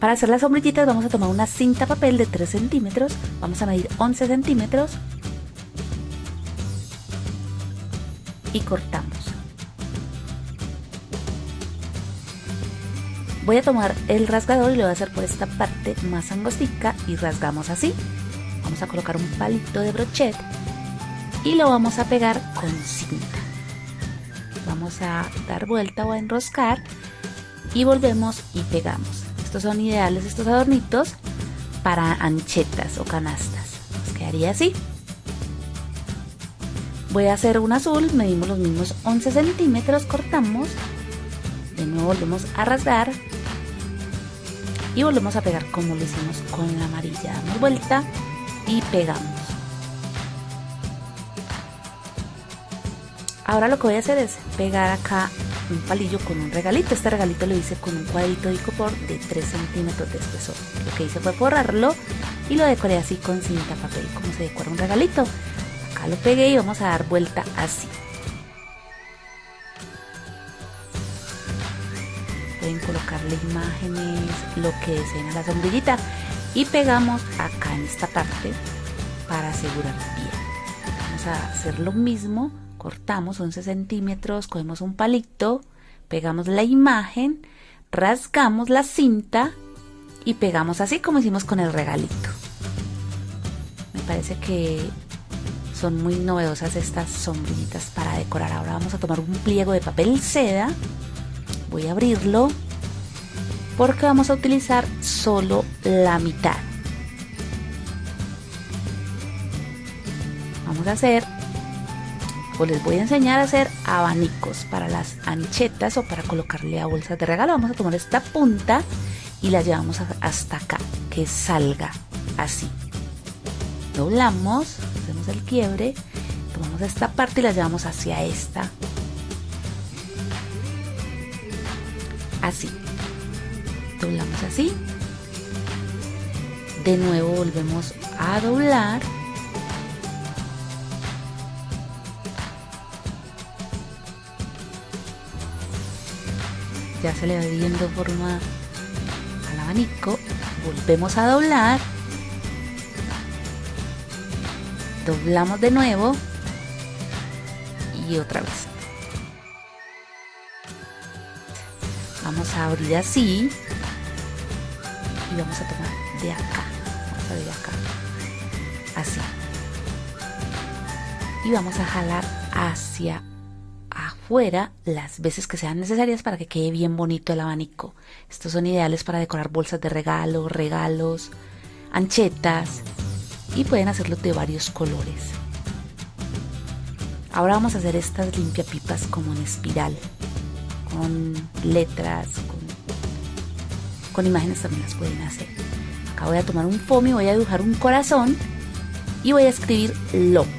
Para hacer las sombrillitas vamos a tomar una cinta papel de 3 centímetros, vamos a medir 11 centímetros y cortamos. Voy a tomar el rasgador y lo voy a hacer por esta parte más angostica y rasgamos así. Vamos a colocar un palito de brochet y lo vamos a pegar con cinta. Vamos a dar vuelta o a enroscar y volvemos y pegamos. Estos son ideales, estos adornitos, para anchetas o canastas. Nos quedaría así. Voy a hacer un azul, medimos los mismos 11 centímetros, cortamos. De nuevo volvemos a rasgar. Y volvemos a pegar como lo hicimos con la amarilla. Damos vuelta y pegamos. Ahora lo que voy a hacer es pegar acá un palillo con un regalito. Este regalito lo hice con un cuadrito de icopor de 3 centímetros de espesor. Lo que hice fue forrarlo y lo decoré así con cinta papel, como se decora un regalito. Acá lo pegué y vamos a dar vuelta así. Pueden colocarle imágenes, lo que deseen a la sombrillita y pegamos acá en esta parte para asegurar bien. Hacer lo mismo cortamos 11 centímetros, cogemos un palito, pegamos la imagen, rasgamos la cinta y pegamos así como hicimos con el regalito. Me parece que son muy novedosas estas sombrillitas para decorar. Ahora vamos a tomar un pliego de papel seda, voy a abrirlo porque vamos a utilizar solo la mitad. Hacer pues les voy a enseñar a hacer abanicos para las anchetas o para colocarle a bolsas de regalo. Vamos a tomar esta punta y la llevamos hasta acá, que salga así. Doblamos, hacemos el quiebre, tomamos esta parte y la llevamos hacia esta. Así. Doblamos así. De nuevo volvemos a doblar ya se le va viendo forma al abanico. Volvemos a doblar. Doblamos de nuevo. Y otra vez. Vamos a abrir así. Y vamos a tomar de acá. Vamos a abrir acá. Así. Y vamos a jalar hacia fuera las veces que sean necesarias para que quede bien bonito el abanico. Estos son ideales para decorar bolsas de regalo, regalos, anchetas y pueden hacerlo de varios colores. Ahora vamos a hacer estas limpiapipas como en espiral, con letras, con, con imágenes también las pueden hacer. Acá voy a tomar un foamy, voy a dibujar un corazón y voy a escribir love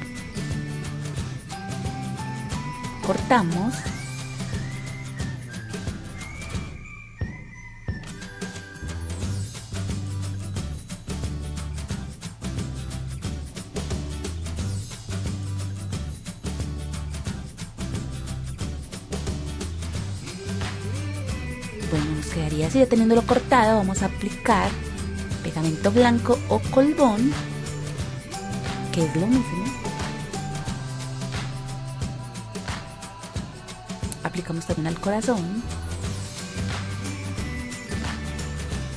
cortamos. Bueno nos quedaría así ya teniéndolo cortado vamos a aplicar pegamento blanco o colbón que es lo mismo aplicamos también al corazón.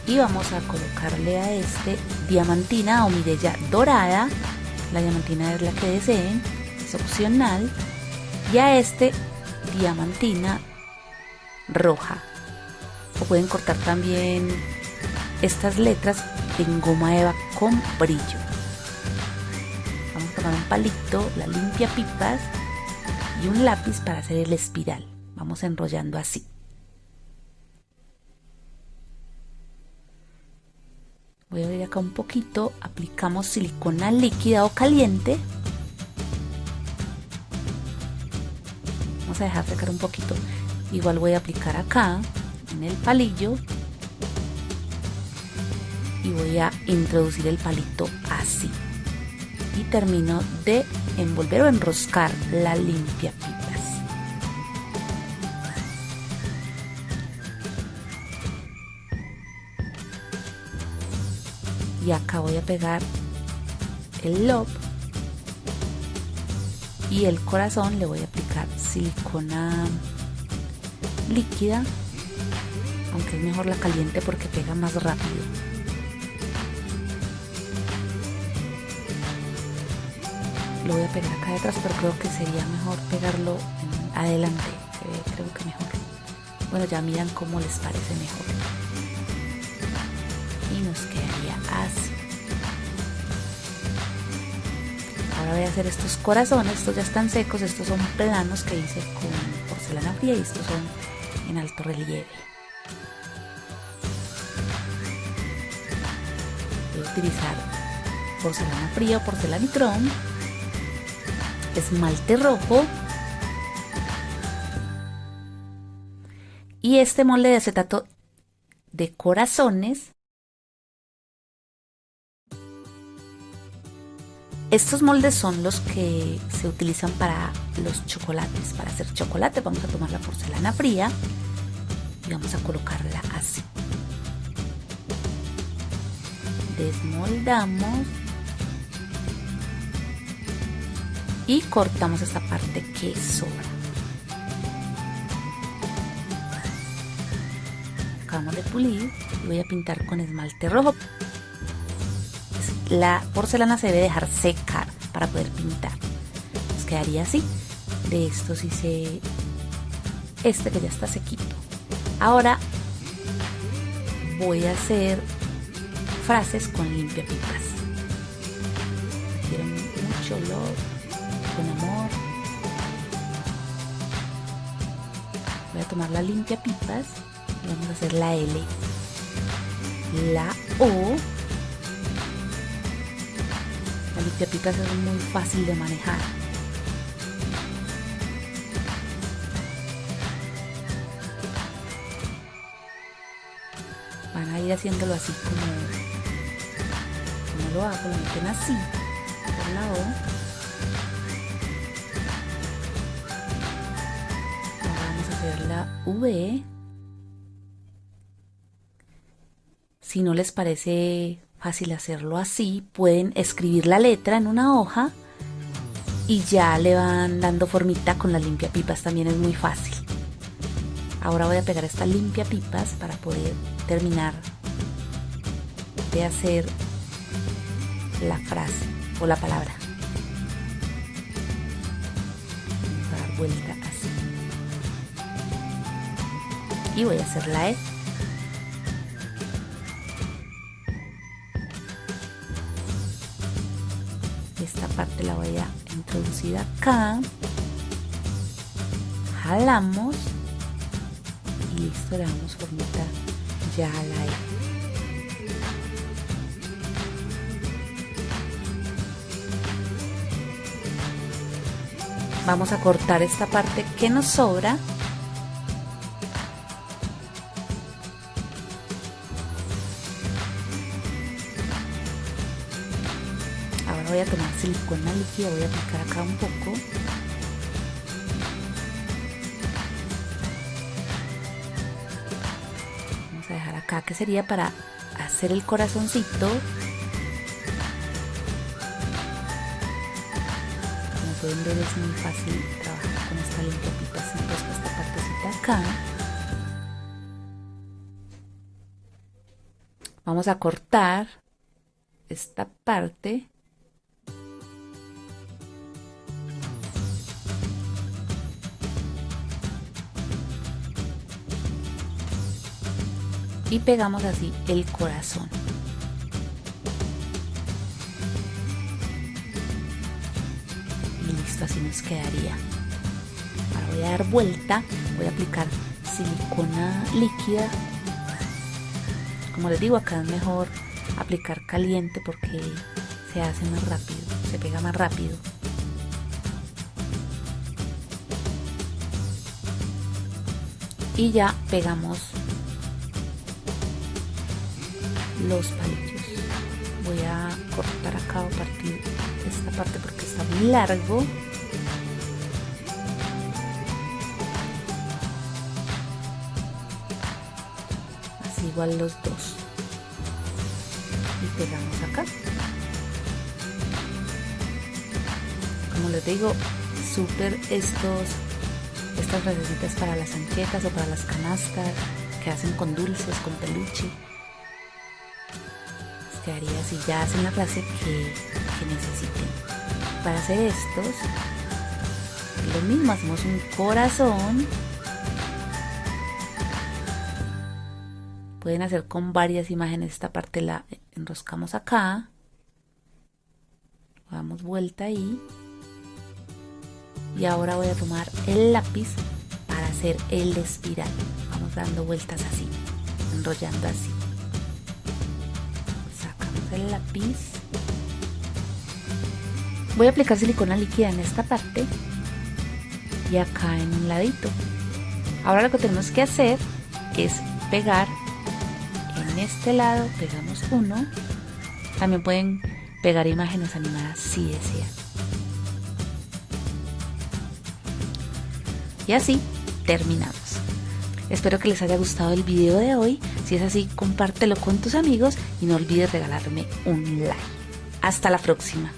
Y vamos a colocarle a este diamantina o mirella dorada. La diamantina es la que deseen es opcional. Y a este diamantina roja. O pueden cortar también estas letras en goma eva con brillo. Vamos a tomar un palito la limpia pipas y un lápiz para hacer el espiral Vamos enrollando así. Voy a abrir acá un poquito, aplicamos silicona líquida o caliente. Vamos a dejar secar un poquito. Igual voy a aplicar acá, en el palillo. Y voy a introducir el palito así. Y termino de envolver o enroscar la limpia y acá voy a pegar el lob y el corazón le voy a aplicar silicona líquida aunque es mejor la caliente porque pega más rápido. Lo voy a pegar acá detrás pero creo que sería mejor pegarlo adelante creo que mejor. Bueno ya miran cómo les parece mejor. Y nos quedaría así. Ahora voy a hacer estos corazones. Estos ya están secos. Estos son planos que hice con porcelana fría y estos son en alto relieve. Voy a utilizar porcelana fría o porcelanitrón esmalte rojo y este molde de acetato de corazones Estos moldes son los que se utilizan para los chocolates. Para hacer chocolate vamos a tomar la porcelana fría y vamos a colocarla así. Desmoldamos y cortamos esta parte que sobra. Acabamos de pulir y voy a pintar con esmalte rojo la porcelana se debe dejar secar para poder pintar. Nos quedaría así. De estos hice este que ya está sequito. Ahora voy a hacer frases con limpia pipas. Quiero mucho olor, con amor. Voy a tomar la limpia pipas y vamos a hacer la L, la O limpiapipas es muy fácil de manejar. Van a ir haciéndolo así como, lo hago, lo meten así, por la O. Ahora vamos a hacer la V. Si no les parece fácil hacerlo así. Pueden escribir la letra en una hoja y ya le van dando formita con la limpia pipas. También es muy fácil. Ahora voy a pegar esta limpia pipas para poder terminar de hacer la frase o la palabra. Dar vuelta así. Y voy a hacer la E. la voy a introducir acá jalamos y listo le damos formita ya a la E. vamos a cortar esta parte que nos sobra voy a tomar silicona líquida, voy a aplicar acá un poco. Vamos a dejar acá que sería para hacer el corazoncito. Como pueden ver es muy fácil trabajar con esta limpia pipa, entonces esta partecita acá. Vamos a cortar esta parte y pegamos así el corazón. Listo, así nos quedaría. Ahora voy a dar vuelta, voy a aplicar silicona líquida. Como les digo, acá es mejor aplicar caliente porque se hace más rápido, se pega más rápido. Y ya pegamos los palillos. Voy a cortar acá o partir esta parte porque está muy largo. Así igual los dos. Y pegamos acá. Como les digo súper estos estas frasecitas para las anquetas o para las canastas que hacen con dulces, con peluche quedaría así ya hacen la frase que, que necesiten. Para hacer estos lo mismo hacemos un corazón. Pueden hacer con varias imágenes esta parte la enroscamos acá. Damos vuelta ahí. Y ahora voy a tomar el lápiz para hacer el espiral. Vamos dando vueltas así enrollando así el lápiz. Voy a aplicar silicona líquida en esta parte y acá en un ladito. Ahora lo que tenemos que hacer es pegar en este lado pegamos uno. También pueden pegar imágenes animadas si desean y así terminamos espero que les haya gustado el video de hoy. Si es así compártelo con tus amigos y no olvides regalarme un like. Hasta la próxima